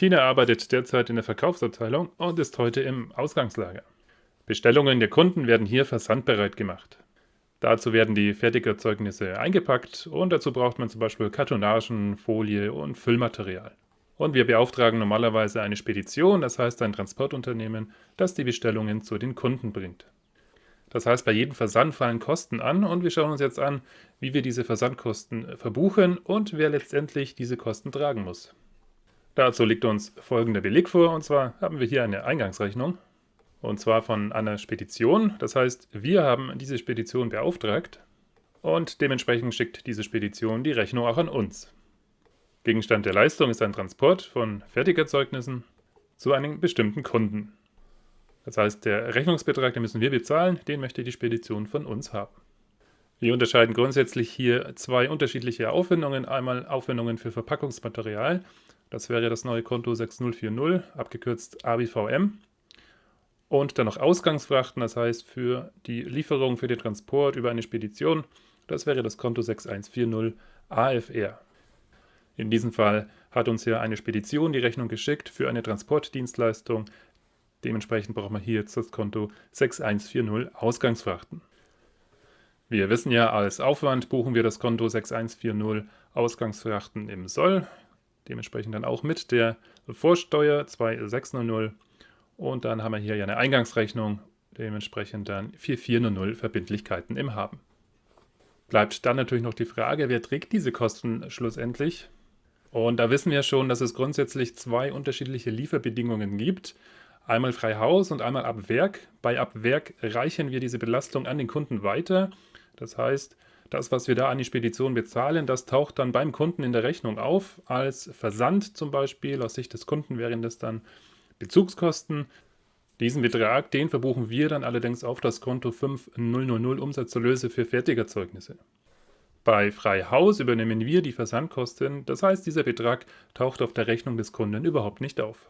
Tina arbeitet derzeit in der Verkaufsabteilung und ist heute im Ausgangslager. Bestellungen der Kunden werden hier versandbereit gemacht. Dazu werden die Fertigerzeugnisse eingepackt und dazu braucht man zum Beispiel Kartonagen, Folie und Füllmaterial. Und wir beauftragen normalerweise eine Spedition, das heißt ein Transportunternehmen, das die Bestellungen zu den Kunden bringt. Das heißt, bei jedem Versand fallen Kosten an und wir schauen uns jetzt an, wie wir diese Versandkosten verbuchen und wer letztendlich diese Kosten tragen muss. Dazu liegt uns folgender Beleg vor, und zwar haben wir hier eine Eingangsrechnung, und zwar von einer Spedition. Das heißt, wir haben diese Spedition beauftragt und dementsprechend schickt diese Spedition die Rechnung auch an uns. Gegenstand der Leistung ist ein Transport von Fertigerzeugnissen zu einem bestimmten Kunden. Das heißt, der Rechnungsbetrag, den müssen wir bezahlen, den möchte die Spedition von uns haben. Wir unterscheiden grundsätzlich hier zwei unterschiedliche Aufwendungen. Einmal Aufwendungen für Verpackungsmaterial das wäre das neue Konto 6040, abgekürzt ABVM. Und dann noch Ausgangsfrachten, das heißt für die Lieferung, für den Transport über eine Spedition. Das wäre das Konto 6140 AFR. In diesem Fall hat uns ja eine Spedition die Rechnung geschickt für eine Transportdienstleistung. Dementsprechend braucht man hier jetzt das Konto 6140 Ausgangsfrachten. Wir wissen ja, als Aufwand buchen wir das Konto 6140 Ausgangsfrachten im Soll dementsprechend dann auch mit der Vorsteuer 2600 und dann haben wir hier ja eine Eingangsrechnung, dementsprechend dann 4400 Verbindlichkeiten im Haben. Bleibt dann natürlich noch die Frage, wer trägt diese Kosten schlussendlich? Und da wissen wir schon, dass es grundsätzlich zwei unterschiedliche Lieferbedingungen gibt. Einmal frei Haus und einmal ab Werk. Bei ab Werk reichen wir diese Belastung an den Kunden weiter. Das heißt, das, was wir da an die Spedition bezahlen, das taucht dann beim Kunden in der Rechnung auf, als Versand zum Beispiel. Aus Sicht des Kunden wären das dann Bezugskosten. Diesen Betrag, den verbuchen wir dann allerdings auf das Konto 5000 Umsatzerlöse für Fertigerzeugnisse. Bei Freihaus übernehmen wir die Versandkosten, das heißt, dieser Betrag taucht auf der Rechnung des Kunden überhaupt nicht auf.